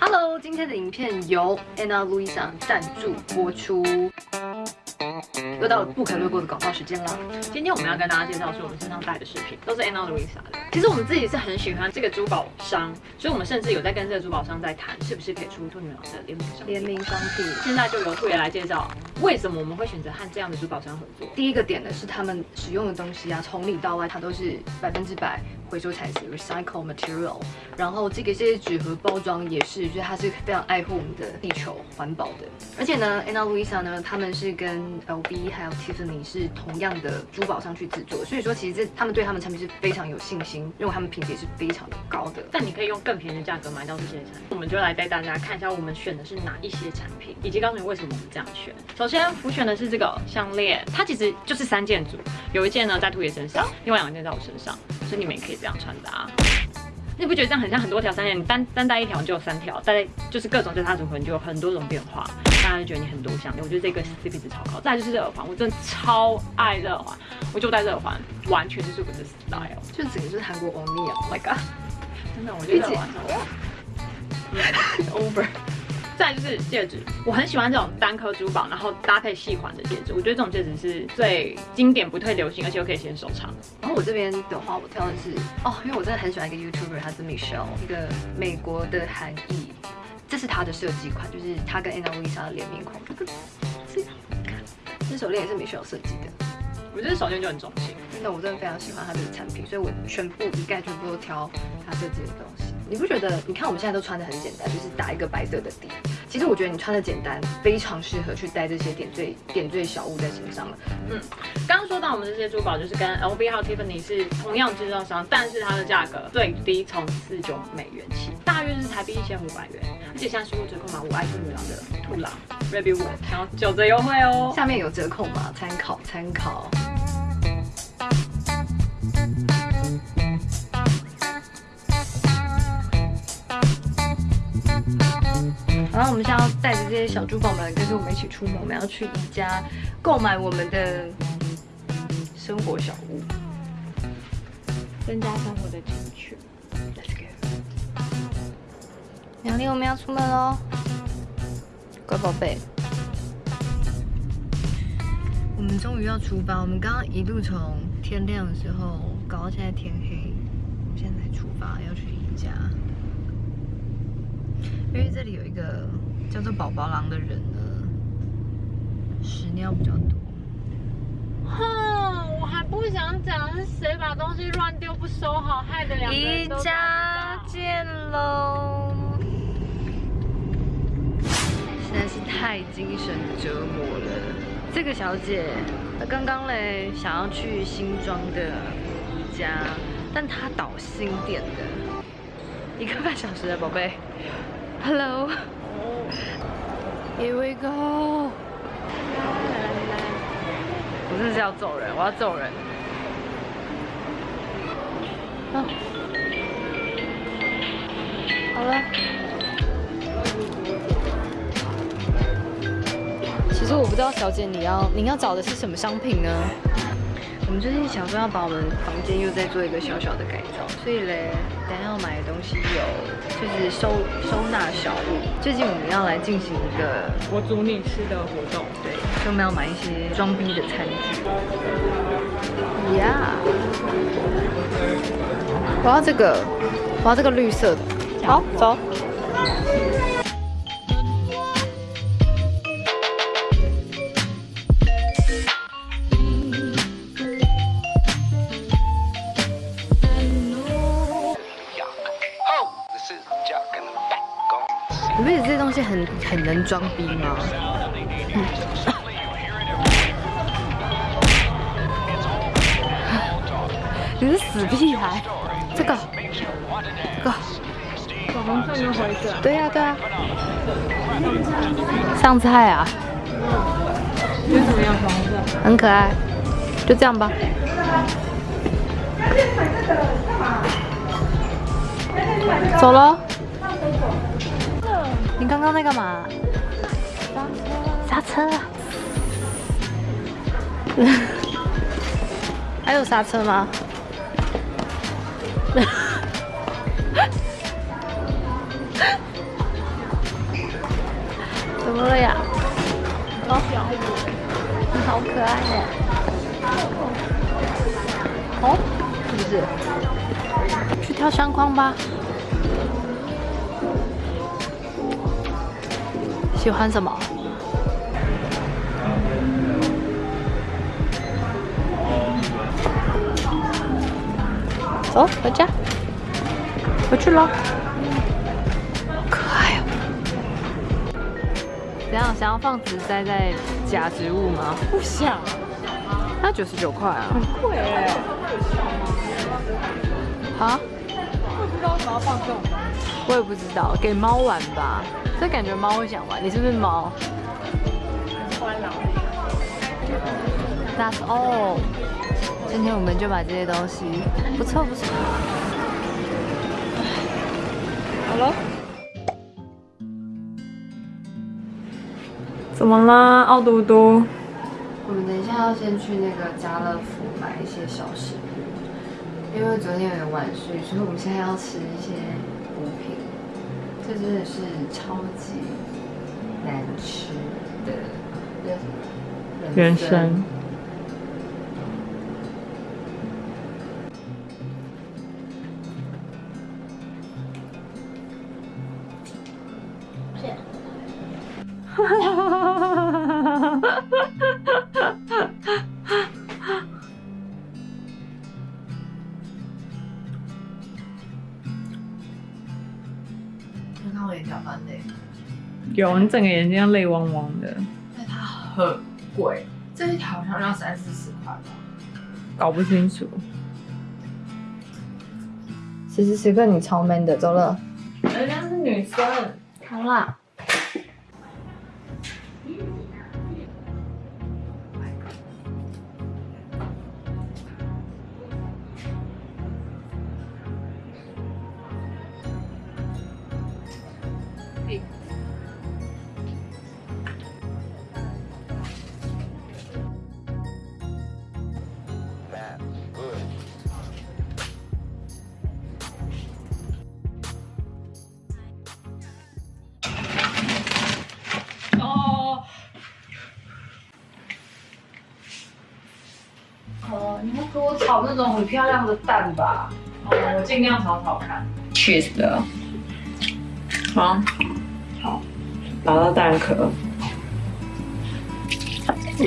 Hello，今天的影片由 Anna Luisa 赞助播出。又到了不可略过的广告时间啦！今天我们要跟大家介绍是我们身上戴的饰品，都是 Anna Luisa 的。其实我们自己是很喜欢这个珠宝商，所以我们甚至有在跟这个珠宝商在谈，是不是可以出兔女郎的联名商联名商品。现在就由兔爷来介绍，为什么我们会选择和这样的珠宝商合作。第一个点呢是他们使用的东西啊，从里到外它都是百分之百。回收材质 recycle material，然后这个这些纸盒包装也是，就是它是非常爱护我们的地球环保的。而且呢，Anna Luisa 呢，他们是跟 LV 还有 Tiffany 是同样的珠宝商去制作，所以说其实这他们对他们产品是非常有信心，认为他们品质是非常的高的。但你可以用更便宜的价格买到这些产品，我们就来带大家看一下我们选的是哪一些产品，以及告诉你为什么我们这样选。首先，我选的是这个项链，它其实就是三件组，有一件呢在兔爷身上，另外两件在我身上。所以你们也可以这样穿搭，你不觉得这样很像很多条三件？你单单戴一条就有三条，戴就是各种交叉组合，你就有很多种变化，大家就觉得你很多项链。我觉得这个 CP 值超高。再就是耳环，我真的超爱耳环，我就戴耳环，完全就是我的 style，就整个就是韩国欧尼啊！My God，真的，我觉得耳环超 over。再就是戒指，我很喜欢这种单颗珠宝，然后搭配细环的戒指。我觉得这种戒指是最经典、不退流行，而且又可以先收藏。然后我这边的话，我挑的是哦，因为我真的很喜欢一个 YouTuber，他是 Michelle，一个美国的韩裔。这是他的设计款，就是他跟 Anna Luisa 的联名款。这样看，这手链也是 Michelle 设计的。我觉得手链就很中性，真的，我真的非常喜欢他的产品，所以我全部一概全部都挑他设计的东西。你不觉得？你看我们现在都穿的很简单，就是打一个白色的底。其实我觉得你穿的简单，非常适合去带这些点缀点缀小物在身上了。嗯，刚刚说到我们这些珠宝就是跟 LV 和 Tiffany 是同样制造商，但是它的价格最低从四九美元起，大约是台币一千五百元。而且现在输入折扣码我爱兔女郎的兔郎 r e b y World，然后九折优惠哦。下面有折扣码，参考参考。然后我们现在要带着这些小珠宝们跟着我们一起出门，我们要去宜家购买我们的生活小物，增加生活的情趣。Let's go！杨丽，我们要出门喽，乖宝贝。我们终于要出发，我们刚刚一路从天亮的时候搞到现在天黑，现在才出发要去宜家。因为这里有一个叫做宝宝狼的人呢，屎尿比较多。哼，我还不想讲是谁把东西乱丢不收好，害得两个人都家见喽！实在是太精神折磨了。这个小姐，她刚刚嘞想要去新庄的宜家，但她倒新店的，一个半小时的宝贝。Hello. Here we go. 我真的是要揍人，我要揍人。啊，好了。其实我不知道，小姐你要您要找的是什么商品呢？我们最近想说要把我们房间又再做一个小小的改造，所以嘞，等下要买的东西有就是收收纳小物。最近我们要来进行一个我煮你吃的活动，对，所以我们要买一些装逼的餐具。Yeah，我要这个，我要这个绿色的。好，走。你不觉得这些东西很很能装逼吗？你是死屁孩！这个，这个，粉红色的。对呀对呀。上菜啊？觉得怎么样？粉红色。很可爱。就这样吧。走了。你刚刚在干嘛？刹车。刹车。还有刹车吗？怎么了呀？哦，你好可爱呀！哦，是不是？去跳相框吧。喜欢什么？走，回家。回去喽。可爱哦。怎样？想要放植栽在假植物吗？不想，那九十九块啊。很贵哎。啊？不知道为什么要放这种。我也不知道，给猫玩吧。这感觉猫会想玩。你是不是猫欢了。That's all。今天我们就把这些东西，不错不错。好了。怎么啦，奥嘟嘟？我们等一下要先去那个家乐福买一些小食物，因为昨天有点晚睡，所以我们现在要吃一些。这真的是超级难吃的人参。有，你整个眼睛要泪汪汪的。但它很贵，这一条好像要三四十块吧，搞不清楚。此时此刻你超 man 的，走了。人家是女生。好啦。种很漂亮的蛋吧。哦，我尽量炒炒看。Cheese 的。好。好。拿到蛋壳。嗯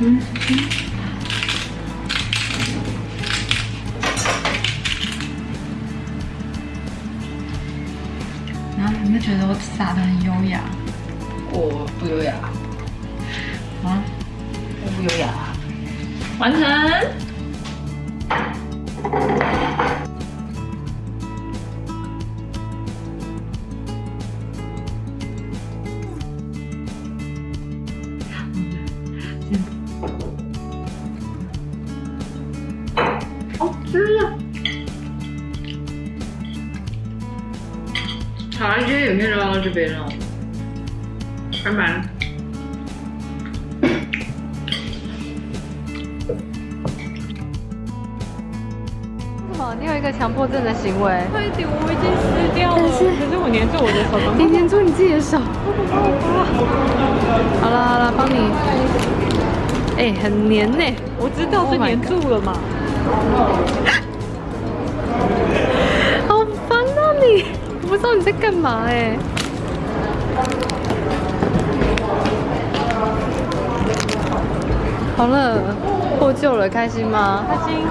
然后有没有觉得我撒的很优雅？我不优雅。啊？我不优雅。完成。好，今天有面绕到这边了，拜拜。为什么？你有一个强迫症的行为？快点，我已经湿掉了。可是，可是我粘住我的手。你粘住你自己的手。好了好了，帮你。哎，很黏呢。我知道是粘住了嘛。我不知道你在干嘛。哎。好了，破旧了，开心吗？开心。